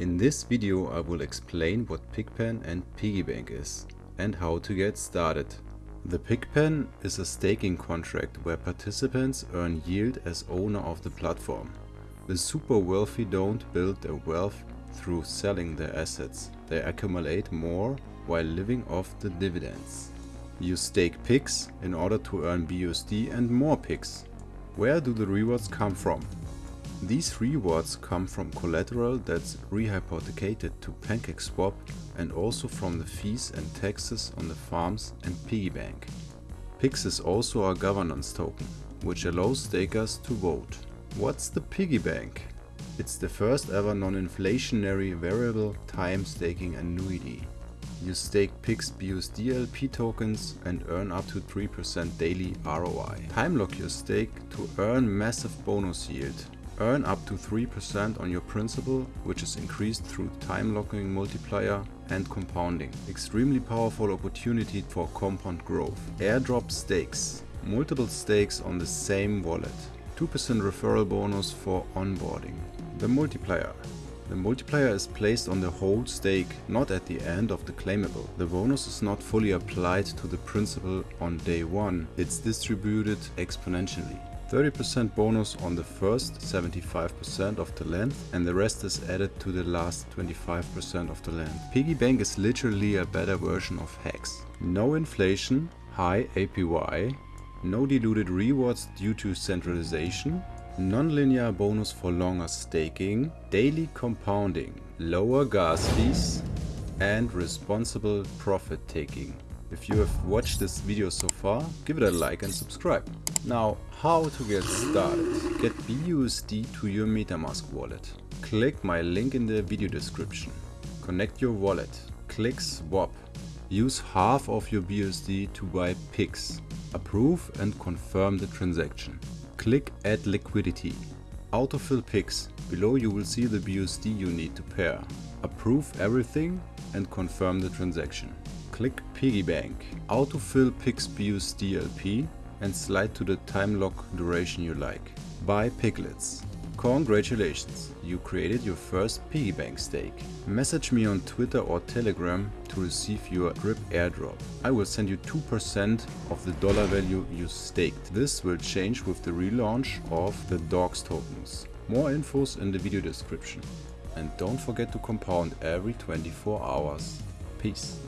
In this video I will explain what PigPen and PiggyBank is and how to get started. The PigPen is a staking contract where participants earn yield as owner of the platform. The super wealthy don't build their wealth through selling their assets, they accumulate more while living off the dividends. You stake pigs in order to earn BUSD and more pigs. Where do the rewards come from? These rewards come from collateral that's rehypothecated to PancakeSwap and also from the fees and taxes on the farms and piggy bank. PIGS is also a governance token, which allows stakers to vote. What's the piggy bank? It's the first ever non-inflationary variable time staking annuity. You stake PIGS BUSD LP tokens and earn up to 3% daily ROI. Time lock your stake to earn massive bonus yield Earn up to 3% on your principal, which is increased through time locking multiplier and compounding. Extremely powerful opportunity for compound growth. Airdrop stakes. Multiple stakes on the same wallet. 2% referral bonus for onboarding. The multiplier. The multiplier is placed on the whole stake, not at the end of the claimable. The bonus is not fully applied to the principal on day 1, it's distributed exponentially. 30% bonus on the first 75% of the length and the rest is added to the last 25% of the length. Piggy Bank is literally a better version of Hex. No inflation, high APY, no diluted rewards due to centralization, non-linear bonus for longer staking, daily compounding, lower gas fees and responsible profit taking. If you have watched this video so far, give it a like and subscribe. Now, how to get started. Get BUSD to your MetaMask wallet. Click my link in the video description. Connect your wallet. Click swap. Use half of your BUSD to buy PIGS. Approve and confirm the transaction. Click add liquidity. Autofill PIGS. Below you will see the BUSD you need to pair. Approve everything and confirm the transaction. Click PiggyBank. Autofill PIGS BUSD LP and slide to the time lock duration you like. Buy piglets. Congratulations, you created your first piggy bank stake. Message me on Twitter or Telegram to receive your drip airdrop. I will send you 2% of the dollar value you staked. This will change with the relaunch of the DOGS tokens. More infos in the video description. And don't forget to compound every 24 hours. Peace.